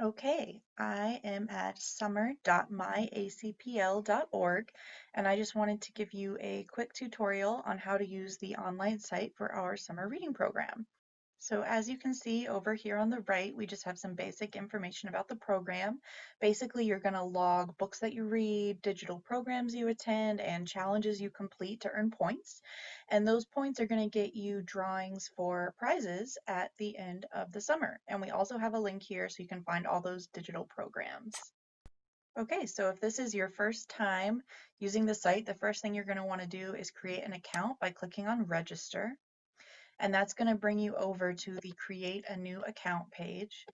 Okay, I am at summer.myacpl.org and I just wanted to give you a quick tutorial on how to use the online site for our summer reading program. So as you can see over here on the right, we just have some basic information about the program. Basically, you're going to log books that you read, digital programs you attend, and challenges you complete to earn points. And those points are going to get you drawings for prizes at the end of the summer. And we also have a link here so you can find all those digital programs. Okay, so if this is your first time using the site, the first thing you're going to want to do is create an account by clicking on register and that's going to bring you over to the create a new account page.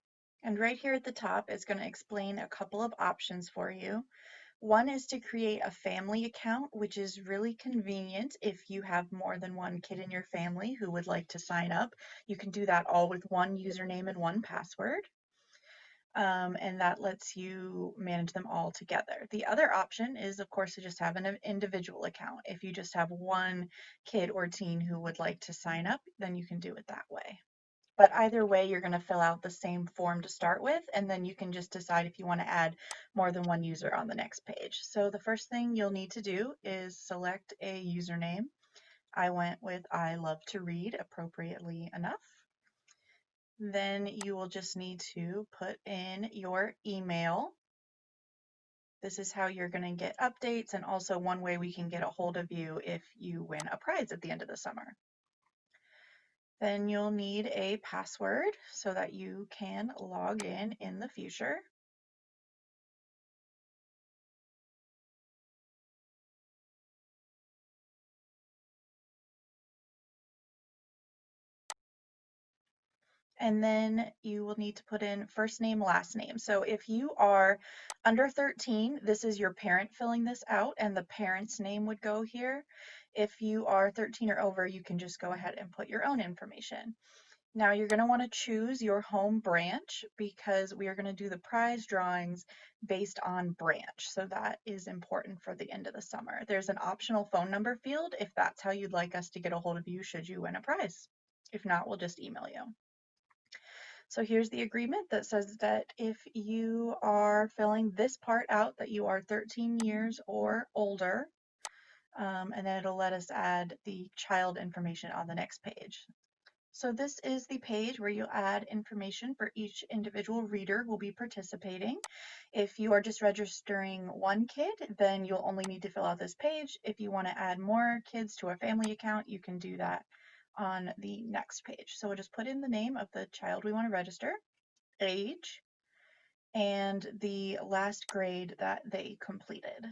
And right here at the top, it's going to explain a couple of options for you. One is to create a family account, which is really convenient if you have more than one kid in your family who would like to sign up. You can do that all with one username and one password um, and that lets you manage them all together. The other option is, of course, to just have an individual account. If you just have one kid or teen who would like to sign up, then you can do it that way. But either way, you're going to fill out the same form to start with, and then you can just decide if you want to add more than one user on the next page. So the first thing you'll need to do is select a username. I went with I love to read appropriately enough. Then you will just need to put in your email. This is how you're going to get updates and also one way we can get a hold of you if you win a prize at the end of the summer. Then you'll need a password so that you can log in in the future. And then you will need to put in first name, last name. So if you are under 13, this is your parent filling this out and the parent's name would go here. If you are 13 or over, you can just go ahead and put your own information. Now you're going to want to choose your home branch because we are going to do the prize drawings based on branch. So that is important for the end of the summer. There's an optional phone number field if that's how you'd like us to get a hold of you should you win a prize. If not, we'll just email you. So here's the agreement that says that if you are filling this part out that you are 13 years or older, um, and then it'll let us add the child information on the next page. So this is the page where you'll add information for each individual reader who will be participating. If you are just registering one kid, then you'll only need to fill out this page. If you want to add more kids to a family account, you can do that on the next page. So we'll just put in the name of the child we want to register, age, and the last grade that they completed.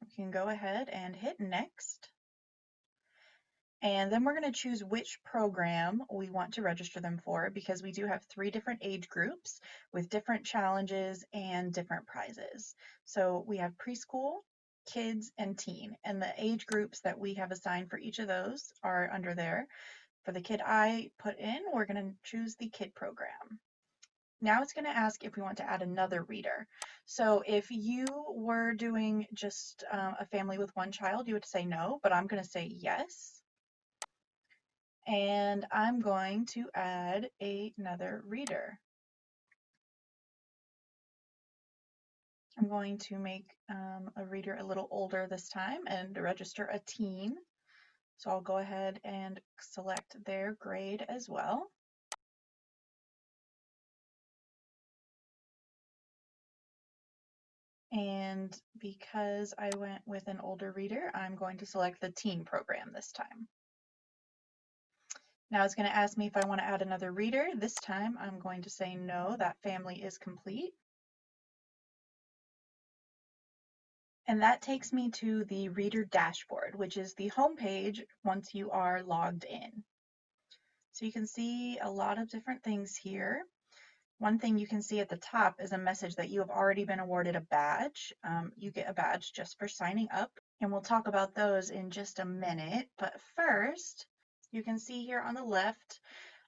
We can go ahead and hit next. And then we're going to choose which program we want to register them for because we do have three different age groups with different challenges and different prizes. So we have preschool, kids, and teen. And the age groups that we have assigned for each of those are under there. For the kid I put in, we're going to choose the kid program. Now it's going to ask if we want to add another reader. So if you were doing just uh, a family with one child, you would say no, but I'm going to say yes. And I'm going to add a, another reader. I'm going to make um, a reader a little older this time and register a teen. So I'll go ahead and select their grade as well. And because I went with an older reader, I'm going to select the teen program this time. Now it's going to ask me if I want to add another reader. This time I'm going to say no, that family is complete. And that takes me to the reader dashboard, which is the home page once you are logged in. So you can see a lot of different things here. One thing you can see at the top is a message that you have already been awarded a badge. Um, you get a badge just for signing up, and we'll talk about those in just a minute. But first, you can see here on the left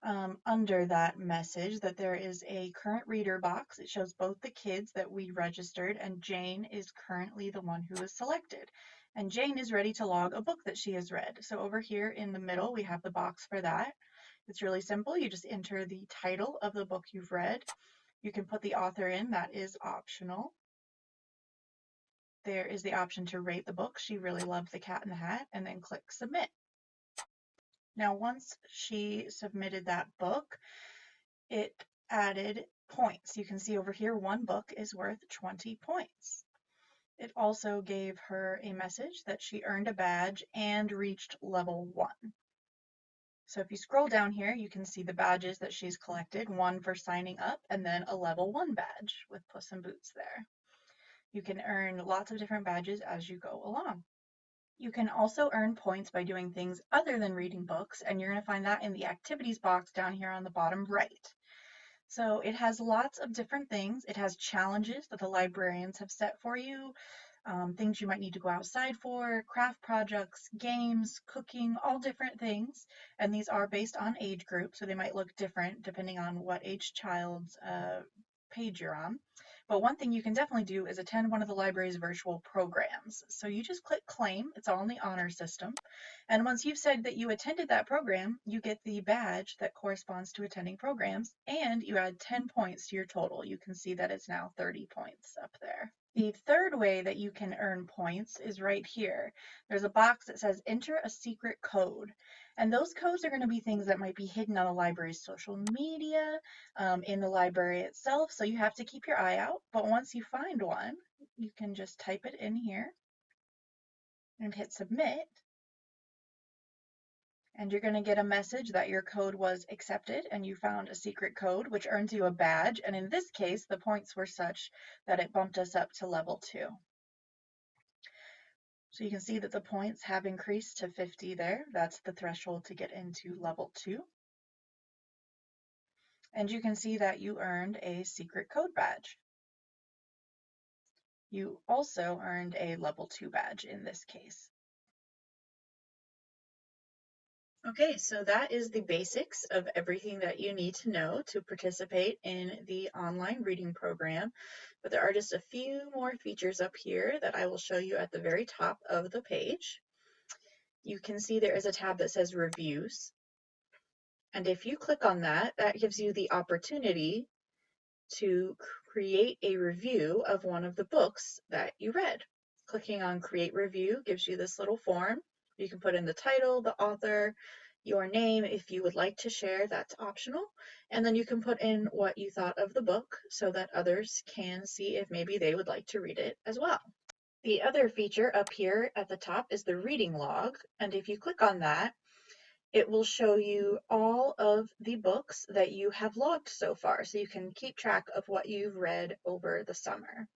um, under that message that there is a current reader box. It shows both the kids that we registered and Jane is currently the one who is selected. And Jane is ready to log a book that she has read. So over here in the middle, we have the box for that. It's really simple. You just enter the title of the book you've read. You can put the author in, that is optional. There is the option to rate the book. She really loved The Cat in the Hat, and then click submit. Now, once she submitted that book, it added points. You can see over here, one book is worth 20 points. It also gave her a message that she earned a badge and reached level one. So if you scroll down here, you can see the badges that she's collected, one for signing up and then a level one badge with Puss in Boots there. You can earn lots of different badges as you go along. You can also earn points by doing things other than reading books, and you're going to find that in the activities box down here on the bottom right. So it has lots of different things. It has challenges that the librarians have set for you, um, things you might need to go outside for, craft projects, games, cooking, all different things. And these are based on age group, so they might look different depending on what age child's uh, page you're on. But one thing you can definitely do is attend one of the library's virtual programs. So you just click claim, it's all in the honor system. And once you've said that you attended that program, you get the badge that corresponds to attending programs and you add 10 points to your total. You can see that it's now 30 points up there. The third way that you can earn points is right here. There's a box that says enter a secret code. And those codes are going to be things that might be hidden on the library's social media, um, in the library itself. So you have to keep your eye out. But once you find one, you can just type it in here and hit submit. And you're going to get a message that your code was accepted and you found a secret code, which earns you a badge. And in this case, the points were such that it bumped us up to level two. So you can see that the points have increased to 50 there. That's the threshold to get into level two. And you can see that you earned a secret code badge. You also earned a level two badge in this case. Okay, so that is the basics of everything that you need to know to participate in the online reading program. But there are just a few more features up here that I will show you at the very top of the page. You can see there is a tab that says Reviews. And if you click on that, that gives you the opportunity to create a review of one of the books that you read. Clicking on Create Review gives you this little form you can put in the title, the author, your name if you would like to share, that's optional. And then you can put in what you thought of the book so that others can see if maybe they would like to read it as well. The other feature up here at the top is the reading log. And if you click on that, it will show you all of the books that you have logged so far. So you can keep track of what you've read over the summer.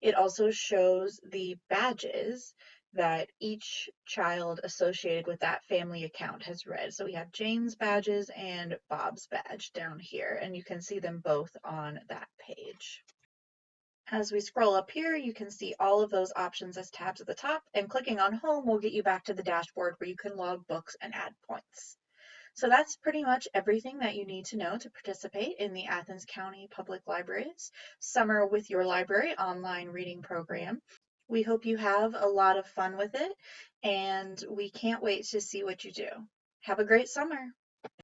It also shows the badges that each child associated with that family account has read. So we have Jane's badges and Bob's badge down here, and you can see them both on that page. As we scroll up here, you can see all of those options as tabs at the top, and clicking on Home will get you back to the dashboard where you can log books and add points. So that's pretty much everything that you need to know to participate in the Athens County Public Libraries Summer with Your Library online reading program. We hope you have a lot of fun with it, and we can't wait to see what you do. Have a great summer.